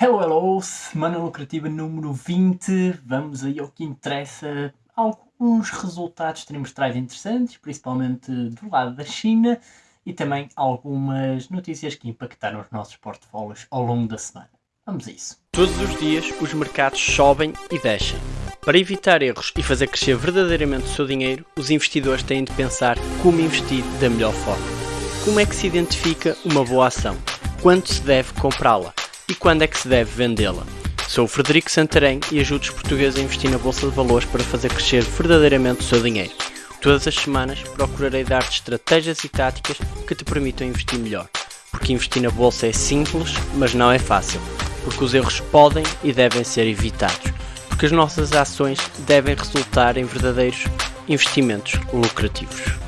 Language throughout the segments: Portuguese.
Hello, hello! Semana lucrativa número 20. Vamos aí ao que interessa. Alguns resultados trimestrais interessantes, principalmente do lado da China, e também algumas notícias que impactaram os nossos portfólios ao longo da semana. Vamos a isso. Todos os dias os mercados sobem e descem. Para evitar erros e fazer crescer verdadeiramente o seu dinheiro, os investidores têm de pensar como investir da melhor forma. Como é que se identifica uma boa ação? Quando se deve comprá-la? E quando é que se deve vendê-la? Sou o Frederico Santarém e ajudo os portugueses a investir na Bolsa de Valores para fazer crescer verdadeiramente o seu dinheiro. Todas as semanas procurarei dar-te estratégias e táticas que te permitam investir melhor. Porque investir na Bolsa é simples, mas não é fácil. Porque os erros podem e devem ser evitados. Porque as nossas ações devem resultar em verdadeiros investimentos lucrativos.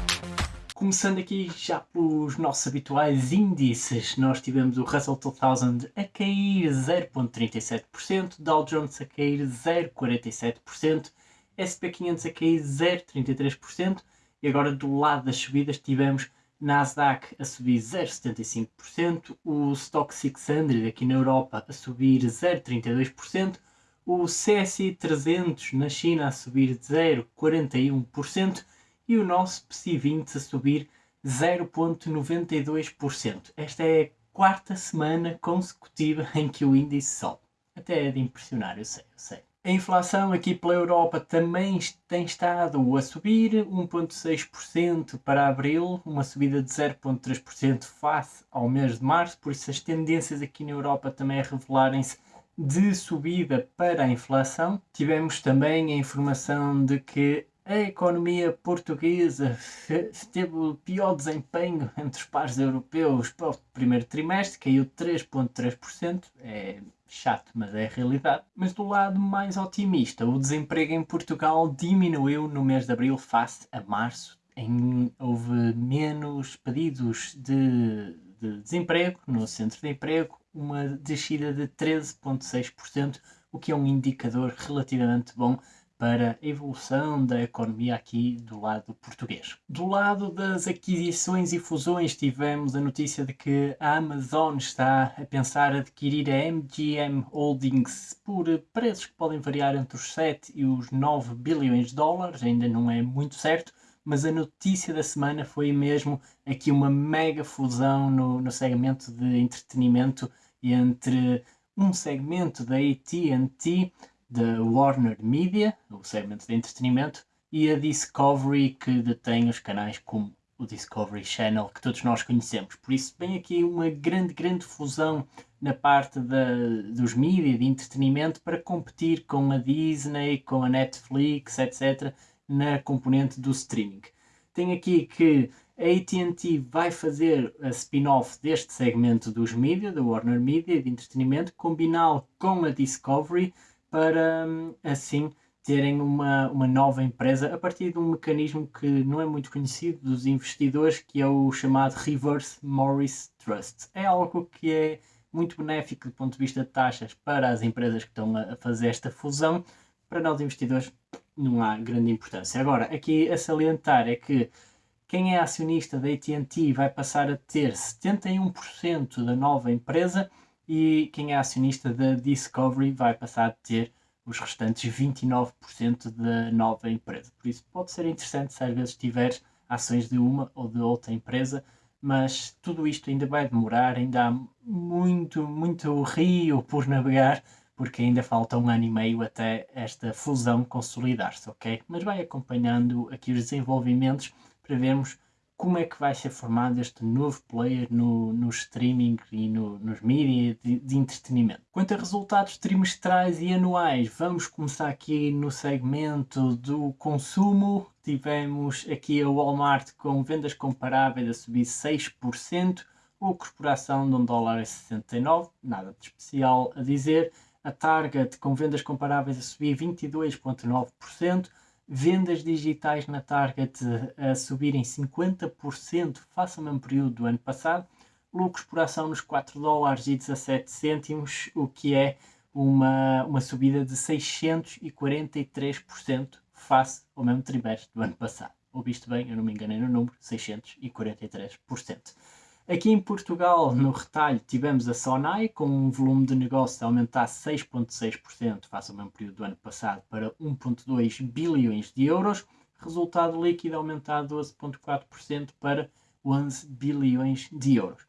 Começando aqui já pelos nossos habituais índices, nós tivemos o Russell 2000 a cair 0.37%, Dow Jones a cair 0.47%, SP500 a cair 0.33% e agora do lado das subidas tivemos Nasdaq a subir 0,75%, o Stock 600 aqui na Europa a subir 0,32%, o CSI 300 na China a subir 0,41%, e o nosso PSI 20 a subir 0,92%. Esta é a quarta semana consecutiva em que o índice sobe. Até é de impressionar, eu sei, eu sei. A inflação aqui pela Europa também tem estado a subir, 1,6% para abril, uma subida de 0,3% face ao mês de março, por isso as tendências aqui na Europa também revelarem-se de subida para a inflação. Tivemos também a informação de que a economia portuguesa teve o pior desempenho entre os pares europeus para o primeiro trimestre, caiu 3,3%. É chato, mas é a realidade. Mas do lado mais otimista, o desemprego em Portugal diminuiu no mês de abril face a março. Em, houve menos pedidos de, de desemprego no centro de emprego, uma descida de 13,6%, o que é um indicador relativamente bom para a evolução da economia aqui do lado português. Do lado das aquisições e fusões, tivemos a notícia de que a Amazon está a pensar adquirir a MGM Holdings por preços que podem variar entre os 7 e os 9 bilhões de dólares, ainda não é muito certo, mas a notícia da semana foi mesmo aqui uma mega fusão no, no segmento de entretenimento entre um segmento da AT&T da Warner Media, o segmento de entretenimento, e a Discovery, que detém os canais como o Discovery Channel, que todos nós conhecemos. Por isso, vem aqui uma grande, grande fusão na parte da, dos mídias de entretenimento para competir com a Disney, com a Netflix, etc., na componente do streaming. Tem aqui que a AT&T vai fazer a spin-off deste segmento dos mídias, da Warner Media, de entretenimento, combiná-lo com a Discovery, para assim terem uma, uma nova empresa a partir de um mecanismo que não é muito conhecido dos investidores, que é o chamado Reverse Morris Trust. É algo que é muito benéfico do ponto de vista de taxas para as empresas que estão a fazer esta fusão. Para nós investidores não há grande importância. Agora, aqui a salientar é que quem é acionista da AT&T vai passar a ter 71% da nova empresa e quem é acionista da Discovery vai passar a ter os restantes 29% da nova empresa. Por isso pode ser interessante se às vezes tiveres ações de uma ou de outra empresa, mas tudo isto ainda vai demorar, ainda há muito, muito rio por navegar, porque ainda falta um ano e meio até esta fusão consolidar-se, ok? Mas vai acompanhando aqui os desenvolvimentos para vermos como é que vai ser formado este novo player no, no streaming e no, nos mídias de, de, entretenimento. Quanto a resultados trimestrais e anuais, vamos começar aqui no segmento do consumo. Tivemos aqui a Walmart com vendas comparáveis a subir 6%, a corporação de 1 dólar a 69, nada de especial a dizer. A Target com vendas comparáveis a subir 22,9%, vendas digitais na Target a subirem 50% face ao mesmo período do ano passado, lucros por ação nos 4 dólares e 17 cêntimos, o que é uma, uma subida de 643% face ao mesmo trimestre do ano passado. Ouviste bem, eu não me enganei no número, 643%. Aqui em Portugal, no retalho, tivemos a Sonai com um volume de negócio a aumentar 6,6% face ao mesmo período do ano passado para 1,2 bilhões de euros. Resultado líquido aumentar 12,4% para 11 bilhões de euros.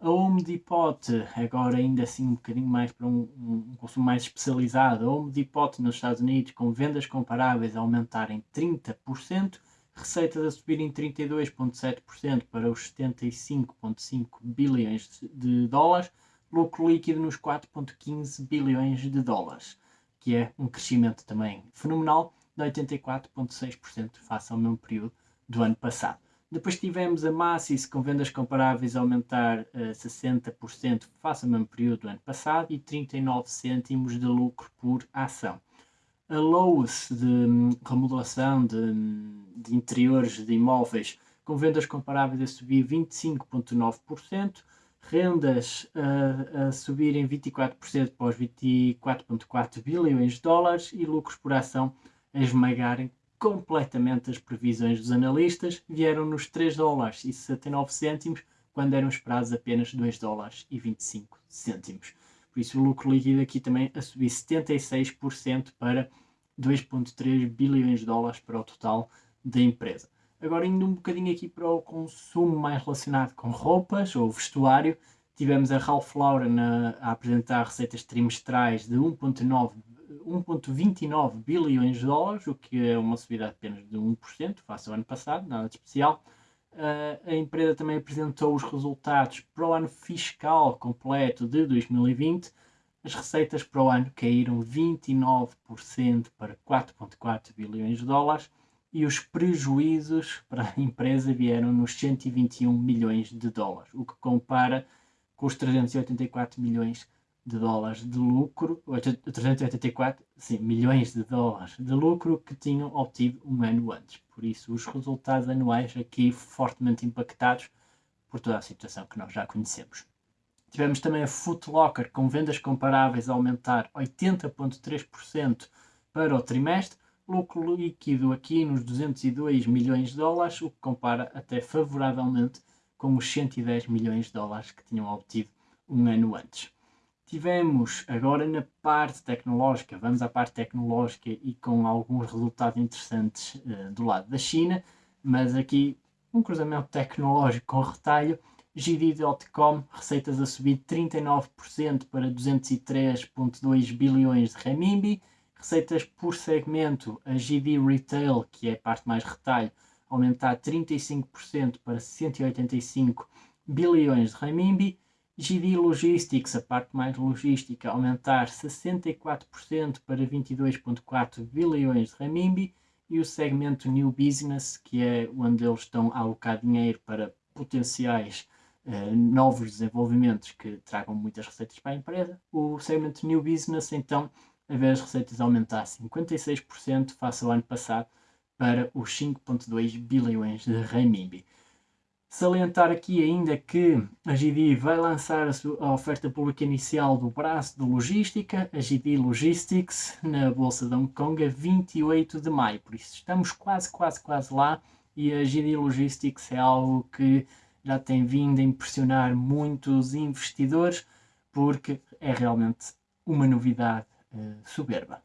A Home Depot, agora ainda assim um bocadinho mais para um, um, consumo mais especializado, a Home Depot nos Estados Unidos com vendas comparáveis a aumentarem 30%, receitas a subirem 32,7% para os 75,5 bilhões de dólares, lucro líquido nos 4,15 bilhões de dólares, que é um crescimento também fenomenal de 84,6% face ao mesmo período do ano passado. Depois tivemos a Macy's com vendas comparáveis a aumentar uh, eh, 60% face ao mesmo período do ano passado e 39 cêntimos de lucro por ação. A Lowe's de remodelação de, de interiores de imóveis com vendas comparáveis a subir 25,9%, rendas uh, a subirem 24% para os 24,4 bilhões de dólares e lucros por ação a esmagarem completamente as previsões dos analistas, vieram nos 3 dólares e 69 cêntimos, quando eram esperados apenas 2 dólares e 25 cêntimos. Por isso o lucro líquido aqui também a subir 76% para 2.3 bilhões de dólares para o total da empresa. Agora indo um bocadinho aqui para o consumo mais relacionado com roupas ou vestuário, tivemos a Ralph Lauren a, a apresentar receitas trimestrais de 1.9 1,29 bilhões de dólares, o que é uma subida apenas de 1% face ao ano passado, nada de especial. Uh, a empresa também apresentou os resultados para o ano fiscal completo de 2020. As receitas para o ano caíram 29% para 4,4 bilhões de dólares e os prejuízos para a empresa vieram nos 121 milhões de dólares, o que compara com os 384 milhões de dólares de lucro, 384 sim, milhões de dólares de lucro que tinham obtido um ano antes. Por isso, os resultados anuais aqui fortemente impactados por toda a situação que nós já conhecemos. Tivemos também a Foot Locker com vendas comparáveis a aumentar 80,3% para o trimestre, lucro líquido aqui nos 202 milhões de dólares, o que compara até favoravelmente com os 110 milhões de dólares que tinham obtido um ano antes. Tivemos agora na parte tecnológica, vamos à parte tecnológica e com alguns resultados interessantes uh, do lado da China, mas aqui um cruzamento tecnológico com retalho. GD.com, receitas a subir 39% para 203,2 bilhões de renminbi. Receitas por segmento, a GD Retail, que é a parte mais retalho, aumentar 35% para 185 bilhões de renminbi GD Logistics, a parte mais logística, aumentar 64% para 22,4 bilhões de renminbi e o segmento New Business, que é onde eles estão a alocar dinheiro para potenciais uh, novos desenvolvimentos que tragam muitas receitas para a empresa. O segmento New Business, então, a ver as receitas aumentar 56% face ao ano passado para os 5,2 bilhões de renminbi. Salientar aqui ainda que a GD vai lançar a, oferta pública inicial do braço de logística, a GD Logistics, na Bolsa de Hong Kong a 28 de maio. Por isso estamos quase, quase, quase lá e a GD Logistics é algo que já tem vindo a impressionar muitos investidores porque é realmente uma novidade uh, soberba.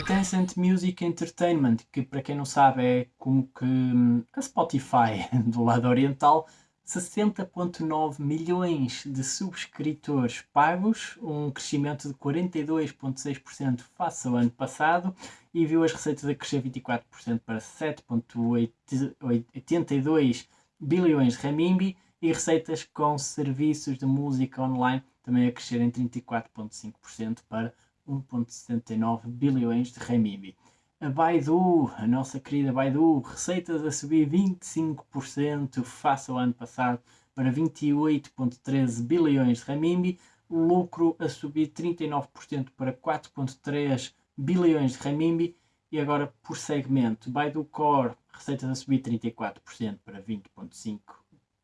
Tencent Music Entertainment, que para quem não sabe é como que hum, a Spotify do lado oriental, 60.9 milhões de subscritores pagos, um crescimento de 42.6% face ao ano passado e viu as receitas a crescer 24% para 7.82 bilhões de renminbi e receitas com serviços de música online também a crescer em 34.5% para 1.79 bilhões de renminbi. A Baidu, a nossa querida Baidu, receitas a subir 25% face ao ano passado para 28,13 bilhões de renminbi, lucro a subir 39% para 4,3 bilhões de renminbi. E agora por segmento, Baidu Core, receitas a subir 34% para 20,5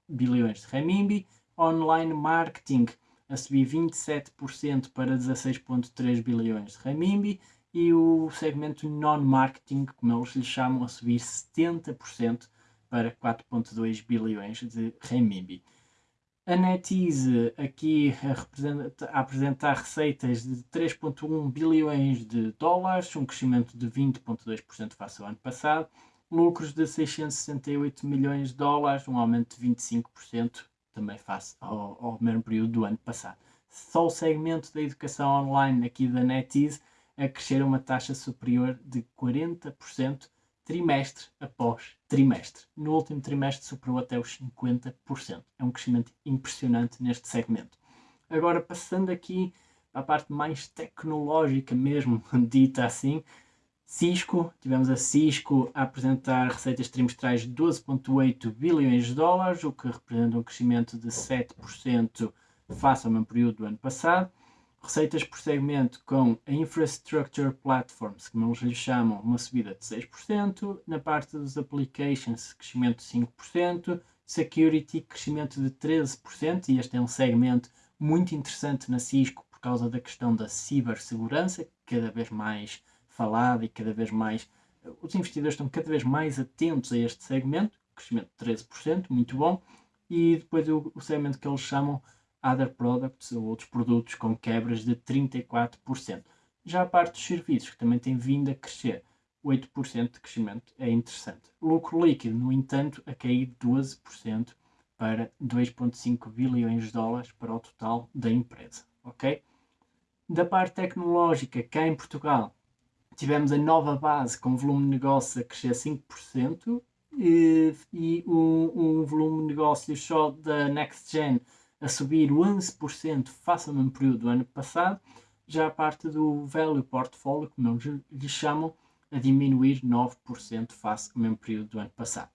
bilhões de renminbi, online marketing a subir 27% para 16,3 bilhões de renminbi e o segmento non-marketing, como eles lhe chamam, a subir 70% para 4,2 bilhões de renminbi. A NetEase aqui a, apresentar receitas de 3,1 bilhões de dólares, um crescimento de 20,2% face ao ano passado, lucros de 668 milhões de dólares, um aumento de 25% também face ao, ao mesmo período do ano passado. Só o segmento da educação online aqui da NetEase a crescer a uma taxa superior de 40% trimestre após trimestre. No último trimestre superou até os 50%. É um crescimento impressionante neste segmento. Agora, passando aqui para a parte mais tecnológica mesmo, dita assim, Cisco, tivemos a Cisco a apresentar receitas trimestrais de 12,8 bilhões de dólares, o que representa um crescimento de 7% face ao mesmo período do ano passado. Receitas por segmento com a Infrastructure Platforms, como eles lhe chamam, uma subida de 6%, na parte dos Applications, crescimento de 5%, Security, crescimento de 13%, e este é um segmento muito interessante na Cisco por causa da questão da cibersegurança, cada vez mais falada e cada vez mais. Os investidores estão cada vez mais atentos a este segmento, crescimento de 13%, muito bom, e depois o, o segmento que eles chamam other products ou outros produtos com quebras de 34%. Já a parte dos serviços, que também tem vindo a crescer, 8% de crescimento é interessante. Lucro líquido, no entanto, a cair 12% para 2,5 bilhões de dólares para o total da empresa. Ok? Da parte tecnológica, cá em Portugal, tivemos a nova base com volume de negócio a crescer 5% e, e um, um volume de negócios só da Next Gen a subir 11% face ao mesmo período do ano passado, já a parte do value portfolio, como eles lhe chamam, a diminuir 9% face ao mesmo período do ano passado.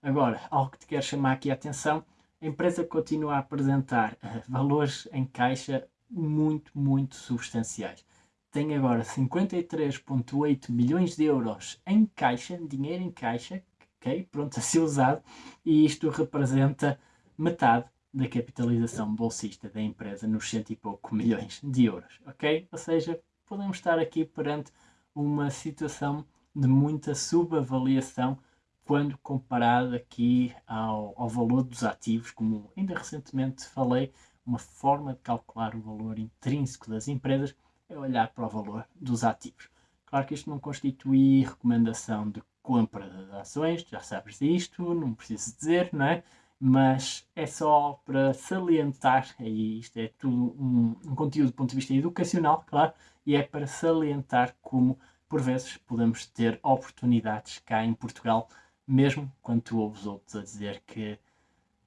Agora, algo que te quero chamar aqui a atenção, a empresa continua a apresentar uh, valores em caixa muito, muito substanciais. Tem agora 53,8 milhões de euros em caixa, dinheiro em caixa, ok, pronto a ser usado, e isto representa metade da capitalização bolsista da empresa nos cento e pouco milhões de euros, ok? Ou seja, podemos estar aqui perante uma situação de muita subavaliação quando comparado aqui ao, ao valor dos ativos, como ainda recentemente falei, uma forma de calcular o valor intrínseco das empresas é olhar para o valor dos ativos. Claro que isto não constitui recomendação de compra de ações, já sabes disto, não preciso dizer, não é? mas é só para salientar, e isto é tudo um, um, conteúdo do ponto de vista educacional, claro, e é para salientar como, por vezes, podemos ter oportunidades cá em Portugal, mesmo quando tu ouves outros a dizer que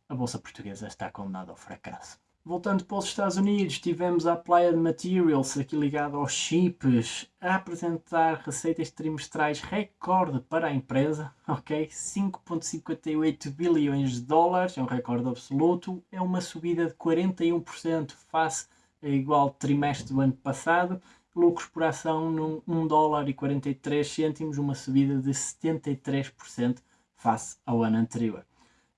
a Bolsa Portuguesa está condenada ao fracasso. Voltando para os Estados Unidos, tivemos a Applied Materials, aqui ligado aos chips, a apresentar receitas trimestrais recorde para a empresa, ok? 5.58 bilhões de dólares, é um recorde absoluto, é uma subida de 41% face ao igual trimestre do ano passado, lucros por ação num 1 dólar e 43 cêntimos, uma subida de 73% face ao ano anterior.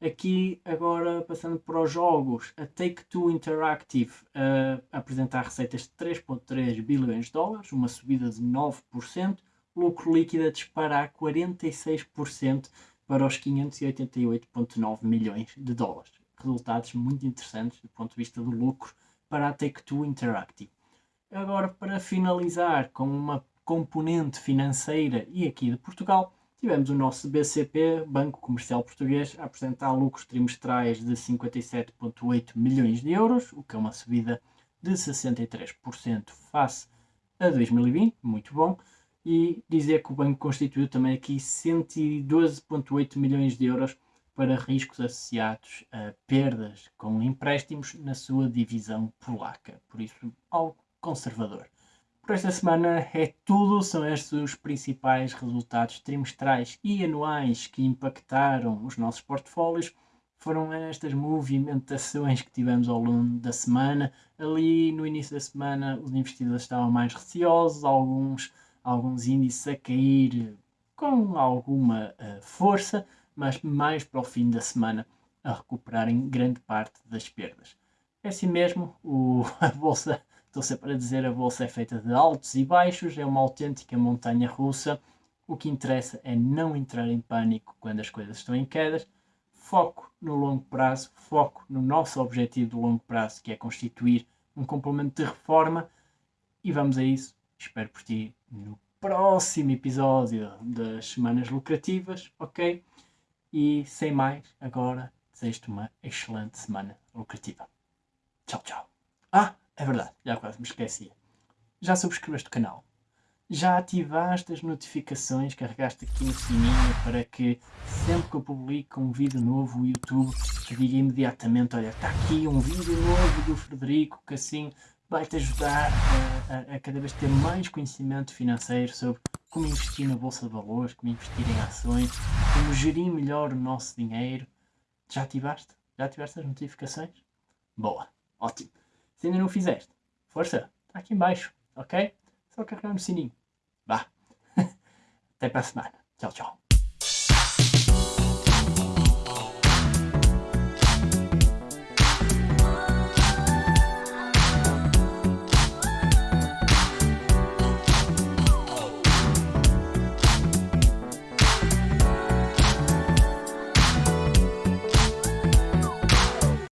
Aqui, agora, passando para os jogos, a Take-Two Interactive uh, receitas de 3.3 bilhões de dólares, uma subida de 9%, lucro líquido a disparar 46% para os 588.9 milhões de dólares. Resultados muito interessantes do ponto de vista do lucro para a Take-Two Interactive. Agora, para finalizar com uma componente financeira e aqui de Portugal, tivemos o nosso BCP, Banco Comercial Português, a apresentar lucros trimestrais de 57,8 milhões de euros, o que é uma subida de 63% face a 2020, muito bom, e dizer que o banco constituiu também aqui 112,8 milhões de euros para riscos associados a perdas com empréstimos na sua divisão polaca, por isso algo conservador. Por esta semana é tudo, são estes os principais resultados trimestrais e anuais que impactaram os nossos portfólios foram estas movimentações que tivemos ao longo da semana. Ali no início da semana os investidores estavam mais receosos, alguns, alguns índices a cair com alguma uh, força, mas mais para o fim da semana a recuperarem grande parte das perdas. É assim mesmo, o, a bolsa, estou sempre a dizer, a bolsa é feita de altos e baixos, é uma autêntica montanha russa. O que interessa é não entrar em pânico quando as coisas estão em quedas foco no longo prazo, foco no nosso objetivo de longo prazo, que é constituir um complemento de reforma. E vamos a isso. Espero por ti no próximo episódio das Semanas Lucrativas, ok? E sem mais, agora desejo-te uma excelente semana lucrativa. Tchau, tchau. Ah, é verdade, já quase me esquecia. Já subscreveste o canal? já ativaste as notificações, carregaste aqui no sininho para que sempre que eu publico um vídeo novo o YouTube te diga imediatamente, olha, está aqui um vídeo novo do Frederico que assim vai-te ajudar a, a, a, cada vez ter mais conhecimento financeiro sobre como investir na Bolsa de Valores, como investir em ações, como gerir melhor o nosso dinheiro. Já ativaste? Já ativaste as notificações? Boa, ótimo. Se ainda não fizeste, força, está aqui embaixo, ok? Só carregar no sininho. Vá. Até para a semana. Tchau, tchau.